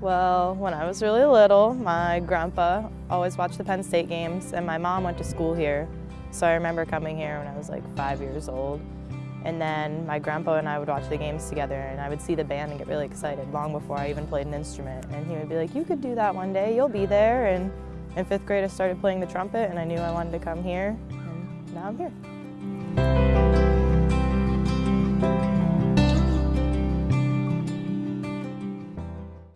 Well, when I was really little, my grandpa always watched the Penn State games, and my mom went to school here. So I remember coming here when I was like five years old. And then my grandpa and I would watch the games together, and I would see the band and get really excited long before I even played an instrument. And he would be like, you could do that one day, you'll be there. And in fifth grade, I started playing the trumpet, and I knew I wanted to come here, and now I'm here.